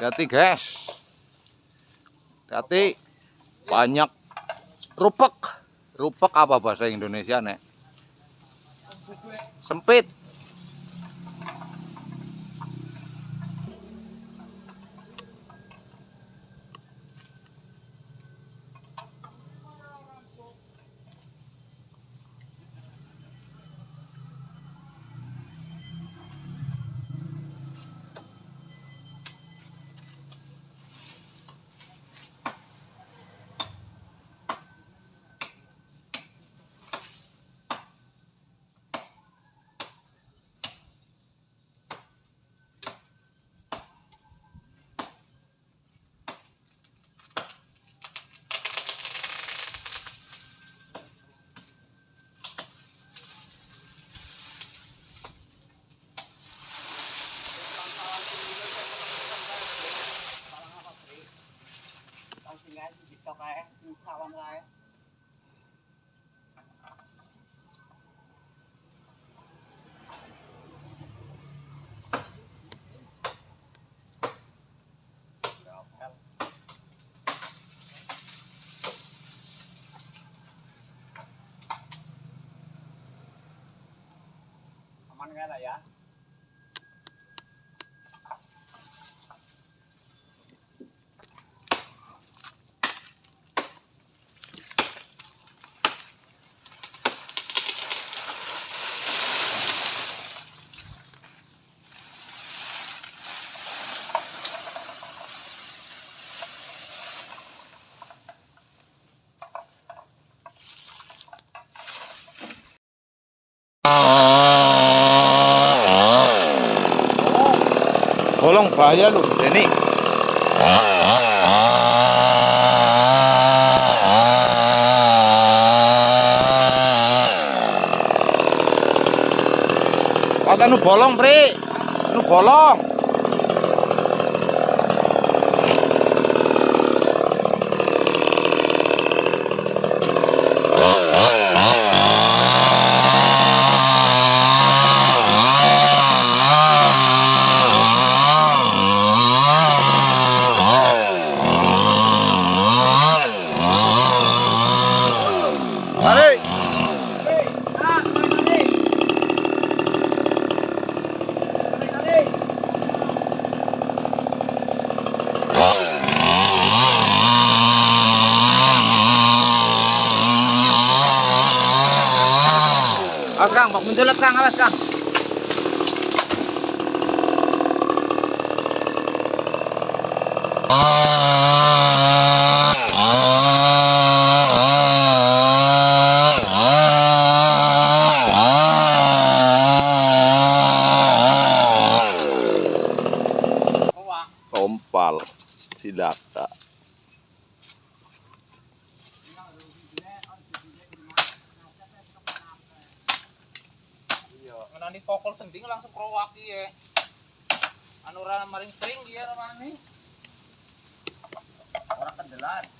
hati guys. Hati banyak rupek. Rupek apa bahasa Indonesia nek? Sempit nggak lah ya bolong bahaya lu ini Kata nu bolong, Pri. Nu bolong. Allez Kang, bakmundulot kang, awas kang. Krowaki ya. Anu ra maring dia ramane. Ora kendelan.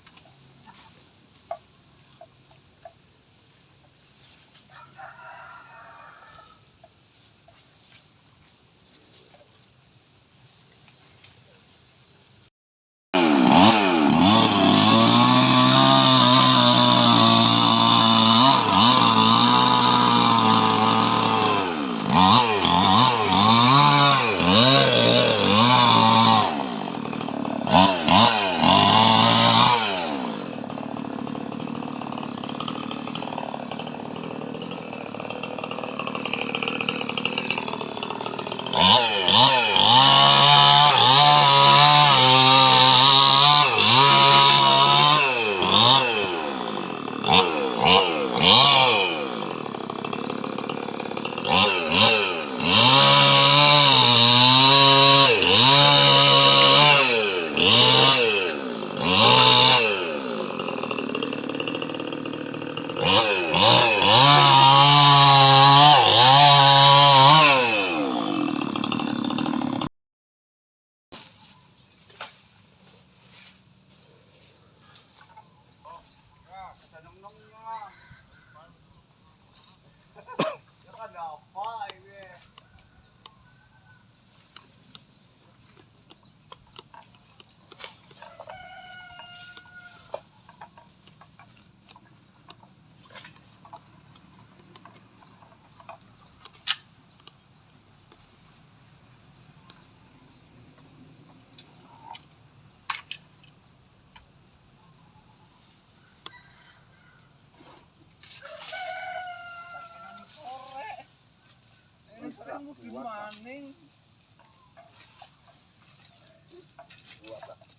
gimana? Buat,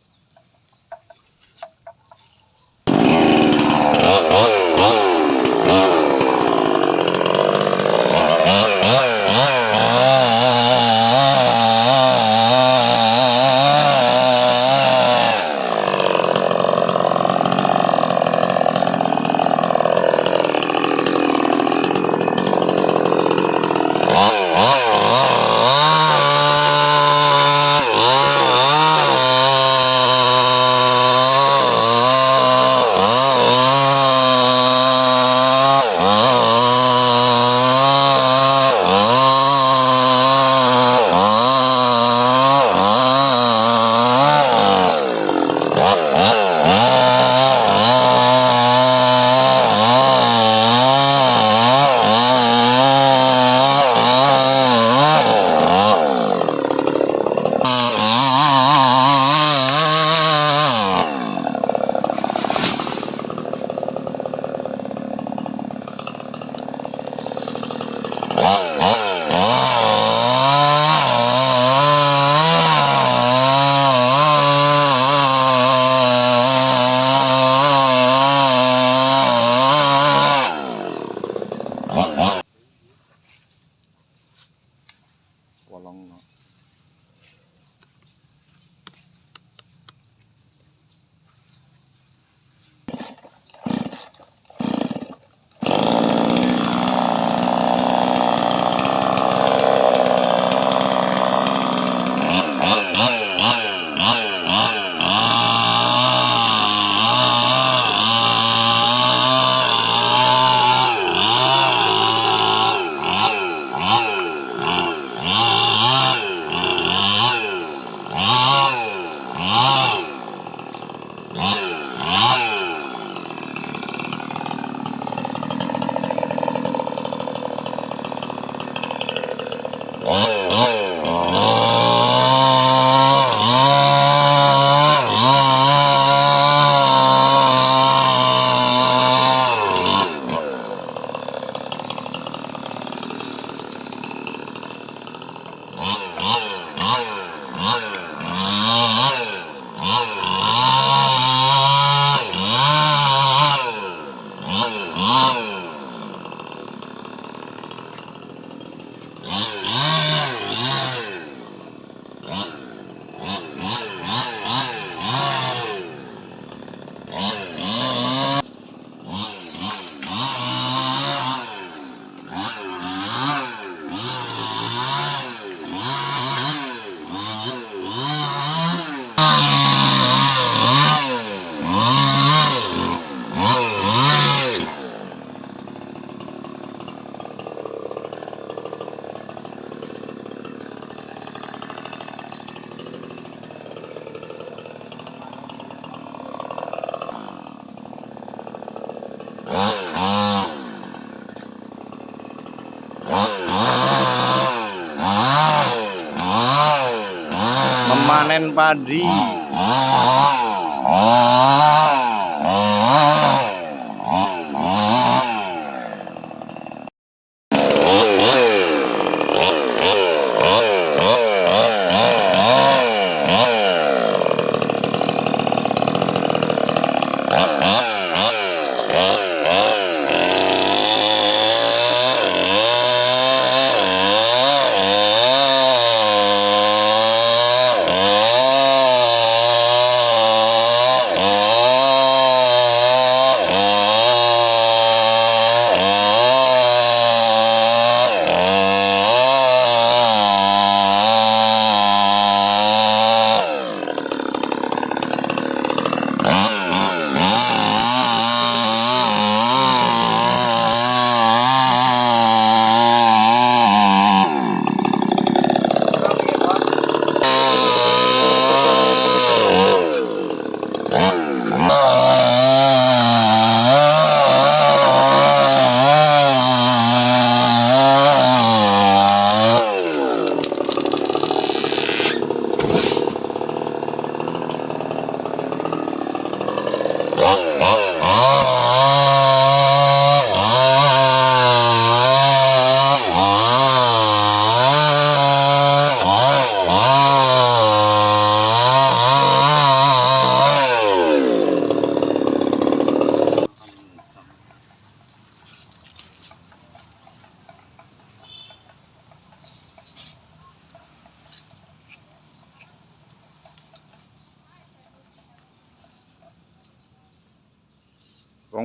Memanen padi.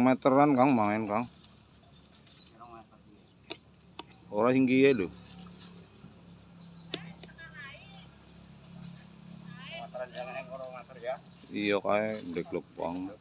Meteran Kang main Kang. Pirang meter iki? Ora tinggi ya ya. Iya kae ndeklok bang.